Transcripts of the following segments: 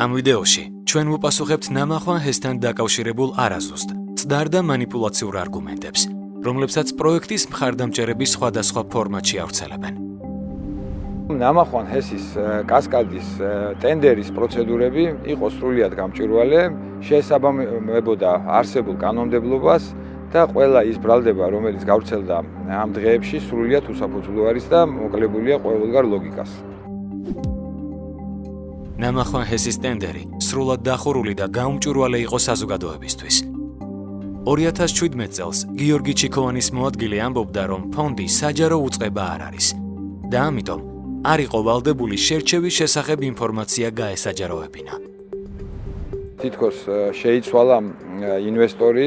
ამ ვიდეოში ჩვენ ვუპასუხებთ ნამახვან ჰესთან დაკავშირებულ არაზუსტ, წდარ და манипуляციურ არგუმენტებს, რომლებსაც პროექტის მხარდამჭერები სხვადასხვა ფორმატში ავრცელებენ. ნამახვან ჰესის კასკადის ტენდერის პროცედურები იყო სრულიად გამჭვირვალე, შეესაბამებოდა არსებულ კანონმდებლობას და ყველა ის ბრალდება, რომელიც გავრცელდა ამ დღეებში, სრულიად უსაფუძვლო არის და მოკლებულია ყოველგვარ ლოგიკას. ნამახვან ჰესის ტენდერი სრულად დახურული და გაუმჭვირვალე იყო საზოგადოებისთვის. 2017 წელს გიორგი ჩიქოვანის მოადგილე ამბობდა, რომ ფონდი საჯარო უწყება არ არის და ამიტომ არ იყო ვალდებული შერჩევის შესახებ ინფორმაცია გაესაჯაროებინა. თითქოს შეიცვალა ინვესტორი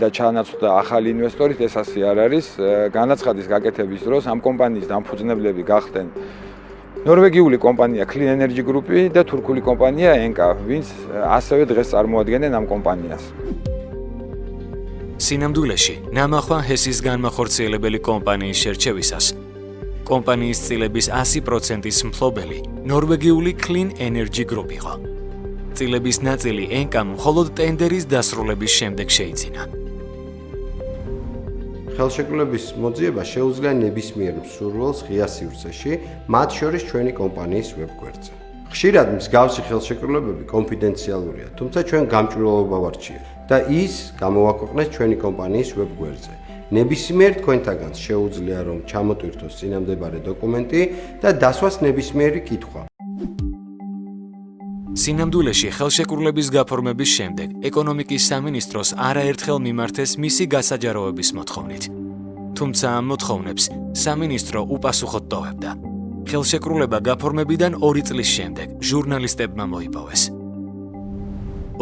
და ჩაანაცვლა ახალი ინვესტორი, ეს ასე არ არის. განაცხადის გაკეთების დროს ამ კომპანიის დამფუძნებლები გახდნენ ნორვეგიული კომპანია Clean Energy Group და თურქული კომპანია Enka, ვინც ასევე დღეს წარმოადგენენ ამ კომპანიას. სინამდვილეში, ნამახვან ჰესის განმახორციელებელი კომპანიის შერჩევისას კომპანიის წილების 100%-ის მფლობელი ნორვეგიული Clean Energy Group იყო. წილების ნაწილი Enka-მ მხოლოდ ტენდერის დასრულების შემდეგ შეიძინა. ხელშეკრულების მოძიება შეუძლია ნებისმიერ მსურველს ღია სივრცეში, მათ შორის ჩვენი კომპანიის ვებგვერდზე. ხშირად მსგავსი ხელშეკრულებები კონფიდენციალურია, თუმცა ჩვენ გამჭვირვალობა ვარჩიეთ და ის გამოვაქვეყნეთ ჩვენი კომპანიის ვებგვერდზე. ნებისმიერ თქვენთაგანს შეუძლია რომ ჩამოტვირთოს წინამდებარე დოკუმენტი და დასვას ნებისმიერი კითხვა. სინამდვილეში ხელშეკრულების გაფორმების შემდეგ ეკონომიკის სამინისტროს არაერთხელ მიმართეს მისი გასაჯაროების მოთხოვნით. თუმცა ამ მოთხოვნებს სამინისტრო უპასუხოდ ტოვებდა. ხელშეკრულება გაფორმებიდან 2 წლის შემდეგ ჟურნალისტებმა მოიპოვეს.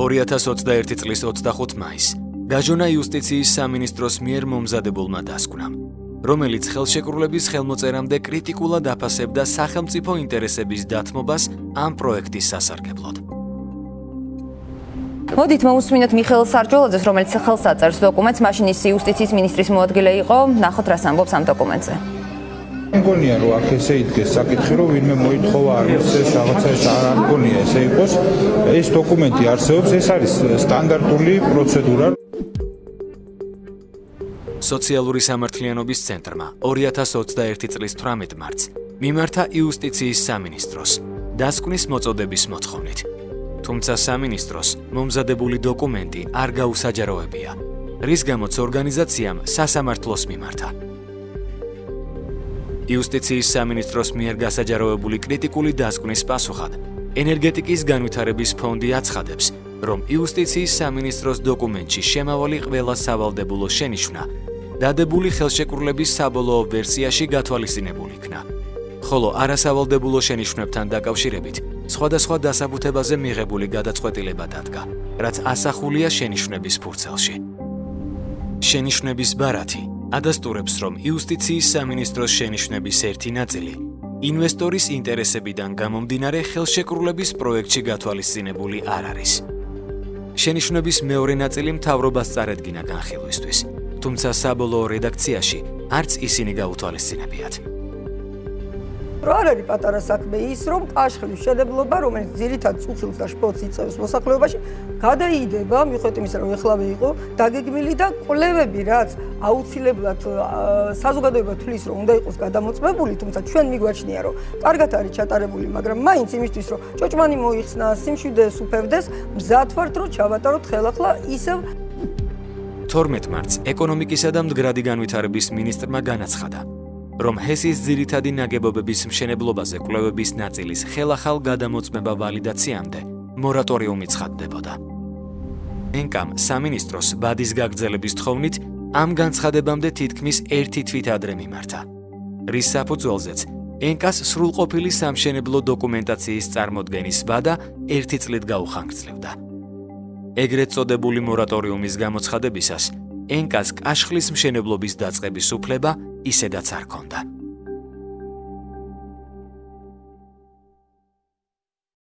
2021 წლის 25 მაისს გაჟონა იუსტიციის სამინისტროს მიერ მომზადებულმა დასკვნამ. რომელიც ხელშეკრულების ხელმოწერამდე კრიტიკულად აფასებდა სახელმწიფო ინტერესების დათმობას ამ პროექტის სასარგებლოდ. მოდით მოусმინოთ მიხეილ სარჯოლაძეს, რომელიც ხელს აწერს დოკუმენტს, მაშინ ის იუსტიციის მინისტრის მოადგილე იყო. ნახოთ რა ამბობს ამ დოკუმენტზე. მგონია რომ აქ ესე იდგეს საკითხი რომ ვინმე მოითხოვა არის ეს რაღაცა ეს არ მგონია ესე იყოს ეს დოკუმენტი არსებობს ეს არის სტანდარტული პროცედურა სოციალური სამართლიანობის ცენტრმა 2021 წლის 18 მარტს მიმართა იუსტიციის სამინისტროს დასკვნის მოწოდების მოთხოვნით. თუმცა სამინისტროს მომზადებული დოკუმენტი არ გაუსაჯაროებია, რის გამოც ორგანიზაციამ სასამართლოს მიმართა. იუსტიციის სამინისტროს მიერ გასაჯაროებული კრიტიკული დასკვნის პასუხად ენერგეტიკის განვითარების ფონდი აცხადებს, რომ იუსტიციის სამინისტროს დოკუმენტში შემავალი ყველა სავალდებულო შენიშვნა დადებული ხელშეკრულების საბოლოო ვერსიაში გათვალისწინებული იქნა. ხოლო არასავალდებულო შენიშვნებთან დაკავშირებით სხვადასხვა დასაბუთებაზე მიღებული გადაწყვეტილება დადგა, რაც ასახულია შენიშვნების ფურცელში. შენიშვნების ბარათი ადასტურებს, რომ იუსტიციის სამინისტროს შენიშვნების ერთი ნაწილი ინვესტორის ინტერესებიდან გამომდინარე ხელშეკრულების პროექტში გათვალისწინებული არ არის. შენიშვნების მეორე ნაწილი მთავრობას წარედგინა განხილვისთვის. თუმცა საბოლოო რედაქციაში არც ისინი გაუთვალისწინებიათ. რა არის პატარა საქმე ის რომ კაშხლის შედებლობა რომელიც ძირითად წუხილს და შპოც იწევს მოსახლეობაში გადაიდება მიხედვით იმისა რომ ეხლავე იყო დაგეგმილი და კვლევები რაც აუცილებლად საზოგადოება თulis რომ უნდა იყოს გადამოწმებული თუმცა ჩვენ მიგვაჩნია რომ კარგად არის ჩატარებული მაგრამ მაინც იმისთვის რომ ჭოჭმანი მოიხსნა სიმშვიდეს უფევდეს მზად ვართ რომ ჩავატაროთ ხელახლა ისევ 12 მარტს ეკონომიკისა და მდგრადი განვითარების მინისტრმა განაცხადა, რომ ჰესის ძირითადი ნაგებობების მშენებლობაზე კვლევების ნაწილის ხელახალ გადამოწმება ვალიდაციამდე მორატორიუმი ცხადდებოდა. ენკამ სამინისტროს ბადის გაგრძელების თხოვნით ამ განცხადებამდე თითქმის ერთი თვით ადრე მიმართა. რის საფუძველზეც ენკას სრულყოფილი სამშენებლო დოკუმენტაციის წარმოქმნის ვადა ერთი წლით გაუხანგრძლივდა. ეგრეთ წოდებული მორატორიუმის გამოცხადებისას ენკას კაშხლის მშენებლობის დაწყების უფლება ისედაც არ ჰქონდა.